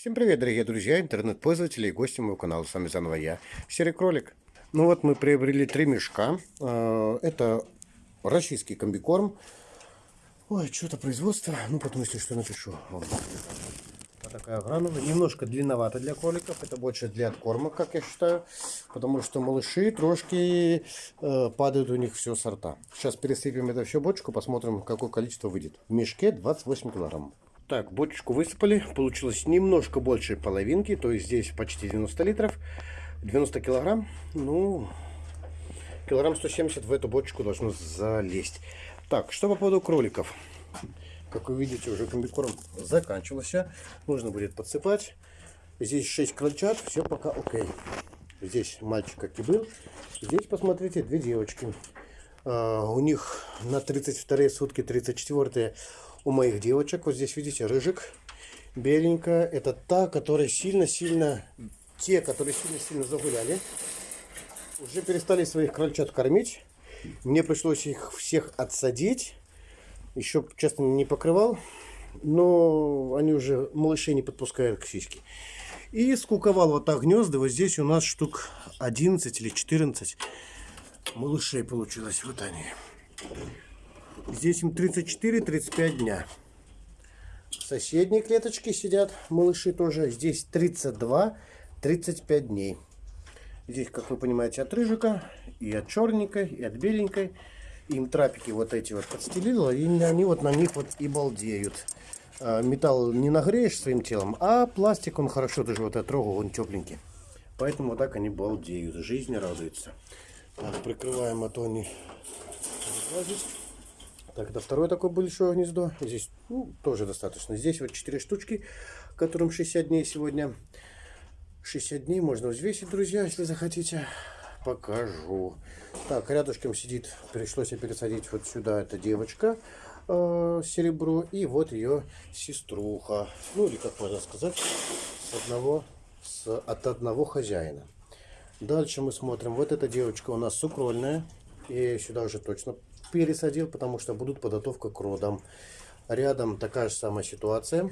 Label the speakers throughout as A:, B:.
A: Всем привет, дорогие друзья, интернет-пользователи и гости моего канала. С вами заново я, Серый Кролик. Ну вот мы приобрели три мешка. А, это российский комбикорм. Ой, что-то производство. Ну, потом, если что, напишу. Вот такая гранула. Немножко длинновато для кроликов. Это больше для откорма, как я считаю. Потому что малыши трошки э, падают у них все сорта. Сейчас пересыпем это все в бочку, посмотрим, какое количество выйдет. В мешке 28 килограмм. Так, бочечку высыпали. Получилось немножко больше половинки. То есть здесь почти 90 литров. 90 килограмм. Ну, килограмм 170 в эту бочку должно залезть. Так, что по поводу кроликов. Как вы видите, уже комбикорм заканчивался. Нужно будет подсыпать. Здесь 6 крольчат. Все пока окей. Здесь мальчик, как и был. Здесь, посмотрите, две девочки. Uh, у них на 32 сутки, 34 у моих девочек. Вот здесь, видите, рыжик, беленькая. Это та, которая сильно-сильно, те, которые сильно-сильно загуляли. Уже перестали своих крольчат кормить. Мне пришлось их всех отсадить. Еще, честно, не покрывал. Но они уже малышей не подпускают к сиське. И скуковал вот так гнезда. Вот здесь у нас штук 11 или 14 малышей получилось. Вот они. Здесь им 34-35 дня. В соседней клеточке сидят малыши тоже. Здесь 32-35 дней. Здесь, как вы понимаете, от рыжика, и от черненькой, и от беленькой. Им трапики вот эти вот подстелила, и они вот на них вот и балдеют. А, металл не нагреешь своим телом, а пластик, он хорошо, даже вот я трогал, он тепленький. Поэтому вот так они балдеют, жизни радуются. Так, прикрываем, а то они разлазить. Так, это второе такое большое гнездо. Здесь ну, тоже достаточно. Здесь вот 4 штучки, которым 60 дней сегодня. 60 дней можно взвесить, друзья, если захотите. Покажу. Так, рядышком сидит, пришлось пересадить вот сюда, это девочка э, серебро. И вот ее сеструха. Ну, или как можно сказать, с одного, с, от одного хозяина. Дальше мы смотрим. Вот эта девочка у нас сукрольная. И сюда уже точно пересадил, потому что будут подготовка к родам. Рядом такая же самая ситуация.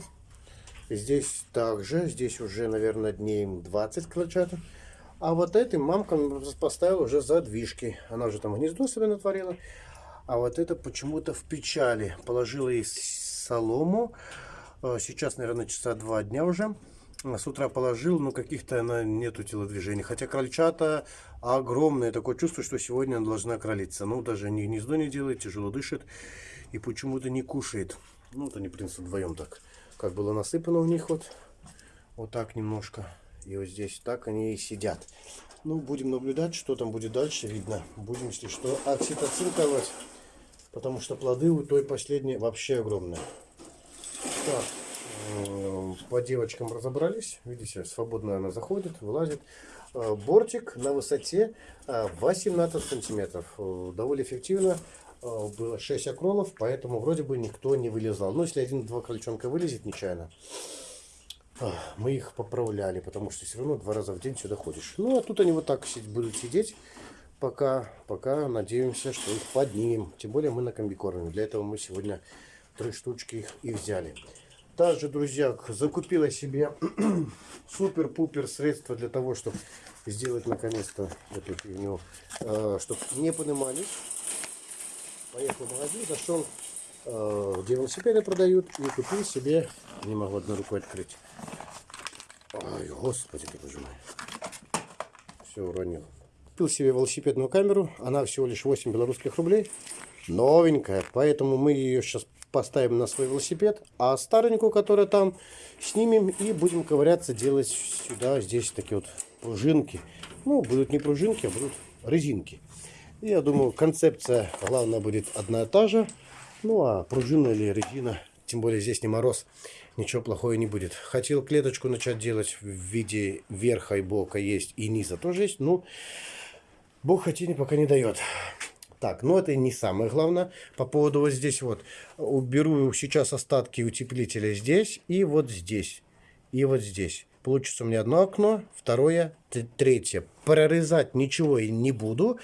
A: Здесь также, здесь уже, наверное, дней 20 крольчат. А вот этой мамка поставила уже задвижки. Она уже там гнездо себе натворила. А вот это почему-то в печали. Положила ей солому. Э, сейчас, наверное, часа два дня уже. С утра положил, но каких-то она нету телодвижений. Хотя крольчата огромные. Такое чувство, что сегодня она должна кролиться. Ну, даже ни гнездо не делает, тяжело дышит. И почему-то не кушает. Ну, вот они, в принципе, вдвоем так. Как было насыпано у них вот. Вот так немножко. И вот здесь так они и сидят. Ну, будем наблюдать, что там будет дальше, видно. Будем, если что, окситоцин колоть. Потому что плоды у той последней вообще огромные. Так. Э, по девочкам разобрались. Видите, свободно она заходит, вылазит. Э, бортик на высоте 18 э, сантиметров. Довольно эффективно. Было 6 акролов, поэтому вроде бы никто не вылезал. Но если один-два крольчонка вылезет нечаянно, мы их поправляли, потому что все равно два раза в день сюда ходишь. Ну, а тут они вот так будут сидеть, пока, пока надеемся, что их поднимем. Тем более мы на комбикорме. Для этого мы сегодня три штучки их и взяли. Также, друзья, закупила себе супер-пупер средства для того, чтобы сделать наконец-то эту фигню, э, чтобы не поднимались. Поехал в магазин, зашел, э, где велосипеды продают, и купил себе, не могу одной рукой открыть. Ой, господи ты боже мой. Все уронил. Купил себе велосипедную камеру, она всего лишь 8 белорусских рублей. Новенькая, поэтому мы ее сейчас поставим на свой велосипед, а старенькую, которая там, снимем и будем ковыряться, делать сюда, здесь такие вот пружинки. Ну, будут не пружинки, а будут резинки. Я думаю, концепция, главное, будет одна и та же. Ну, а пружина или резина, тем более здесь не мороз, ничего плохого не будет. Хотел клеточку начать делать в виде верха и бока есть, и низа тоже есть, но Бог хотение пока не дает. Так, но это не самое главное. По поводу вот здесь вот. Уберу сейчас остатки утеплителя здесь и вот здесь. И вот здесь. Получится у меня одно окно, второе, третье. Прорезать ничего и не буду.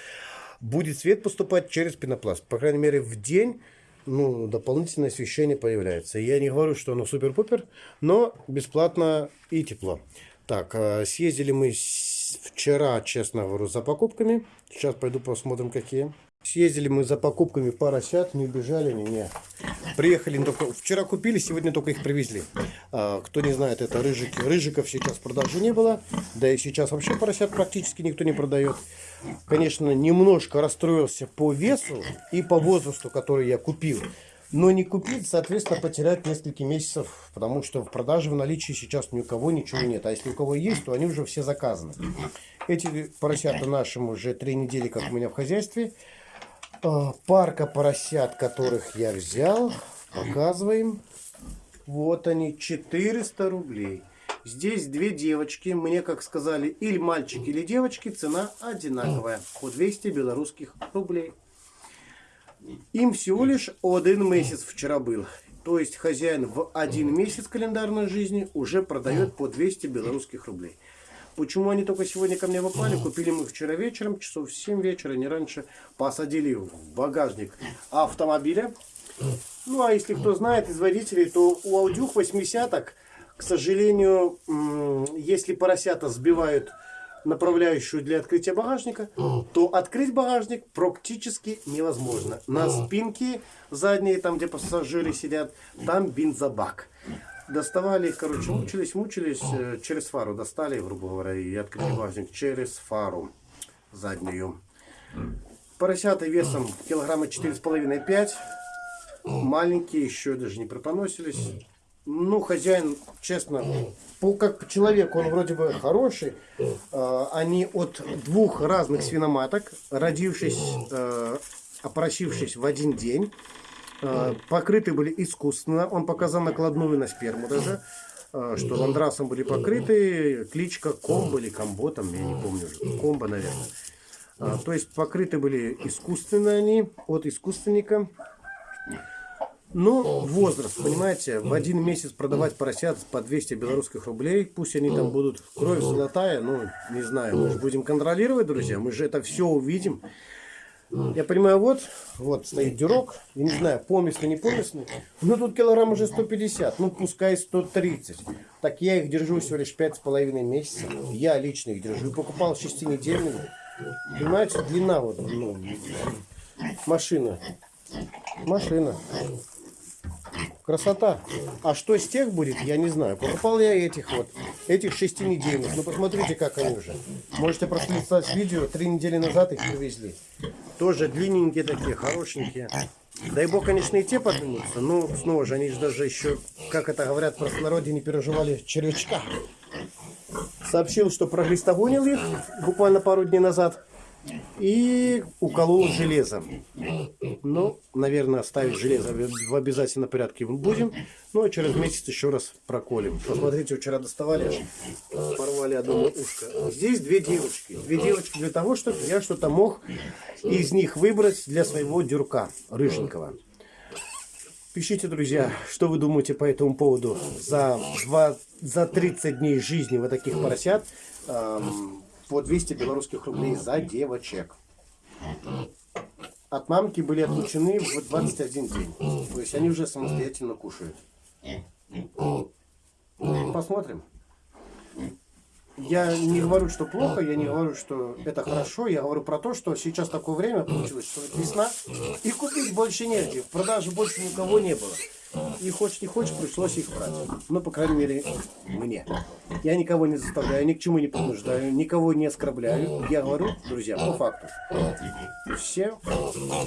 A: Будет свет поступать через пенопласт. По крайней мере в день ну, дополнительное освещение появляется. Я не говорю, что оно супер-пупер, но бесплатно и тепло. Так, э, съездили мы вчера, честно говорю, за покупками. Сейчас пойду посмотрим, какие. Съездили мы за покупками поросят, не убежали они, не. Приехали, только, вчера купили, сегодня только их привезли. А, кто не знает, это рыжики. Рыжиков сейчас в продаже не было, да и сейчас вообще поросят практически никто не продает. Конечно, немножко расстроился по весу и по возрасту, который я купил. Но не купить, соответственно, потерять несколько месяцев, потому что в продаже в наличии сейчас ни у кого ничего нет. А если у кого есть, то они уже все заказаны. Эти поросята нашим уже три недели, как у меня в хозяйстве. А, парка поросят, которых я взял. Показываем. Вот они, 400 рублей. Здесь две девочки. Мне, как сказали, или мальчик, или девочки. Цена одинаковая. По 200 белорусских рублей. Им всего лишь один месяц вчера был. То есть хозяин в один месяц календарной жизни уже продает по 200 белорусских рублей. Почему они только сегодня ко мне попали? Купили мы вчера вечером, часов в 7 вечера, не раньше. Посадили в багажник автомобиля. Ну, а если кто знает из водителей, то у аудюх 80-ок, к сожалению, если поросята сбивают направляющую для открытия багажника, то открыть багажник практически невозможно. На спинке задней, там где пассажиры сидят, там бензобак доставали короче, мучились, мучились, э, через фару достали, грубо говоря, и открыли багажник через фару заднюю. Поросята весом килограмма 4,5-5. Маленькие, еще даже не препоносились. Ну, хозяин, честно, по, как человек, он вроде бы хороший. Э, они от двух разных свиноматок, родившись, э, опросившись в один день, покрыты были искусственно. Он показал накладную на сперму даже, э, что ландрасом были покрыты. Кличка Комбо или Комбо, там, я не помню уже. Комбо, наверное. Э, то есть покрыты были искусственно они, от искусственника. Но возраст, понимаете, в один месяц продавать поросят по 200 белорусских рублей, пусть они там будут. Кровь золотая, ну, не знаю, мы же будем контролировать, друзья, мы же это все увидим. Я понимаю, вот, вот стоит дюрок, я не знаю, поместный, не поместный, но тут килограмм уже 150, ну пускай 130. Так я их держу всего лишь пять с половиной месяцев, я лично их держу, покупал шестинедельными. Понимаете, длина вот, ну, машина, машина. Красота. А что с тех будет, я не знаю. Покупал я этих вот, этих шести недельных. Ну посмотрите, как они уже. Можете пролистать видео, три недели назад их привезли. Тоже длинненькие такие, хорошенькие. Дай бог, конечно, и те поднимутся, но снова же они же даже еще, как это говорят в простонародье, не переживали червячка. Сообщил, что проглистогонил их буквально пару дней назад и уколол железом. Ну, наверное, ставить железо в обязательном порядке будем. Ну, а через месяц еще раз проколем. Посмотрите, вчера доставали, порвали одно ушко. Здесь две девочки. Две девочки для того, чтобы я что-то мог из них выбрать для своего дюрка рыженького. Пишите, друзья, что вы думаете по этому поводу. За, 2, за 30 дней жизни вот таких поросят эм, по 200 белорусских рублей за девочек. От мамки были отлучены в 21 день. То есть они уже самостоятельно кушают. Посмотрим. Я не говорю, что плохо, я не говорю, что это хорошо. Я говорю про то, что сейчас такое время получилось, что весна, и купить больше негде. В продаже больше никого не было. И хочешь не хочешь, пришлось их брать. Ну, по крайней мере, мне. Я никого не заставляю, ни к чему не принуждаю, никого не оскорбляю. Я говорю, друзья, по факту. Все,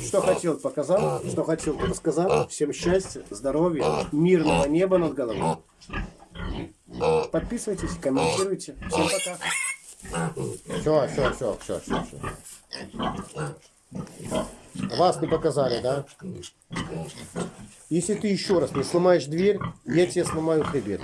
A: что хотел, показал, что хотел, рассказал. Всем счастья, здоровья, мирного неба над головой. Подписывайтесь, комментируйте. Всем пока. Все, все, все, все, все, все. Вас не показали, да? Если ты еще раз не сломаешь дверь, я тебе сломаю хребет.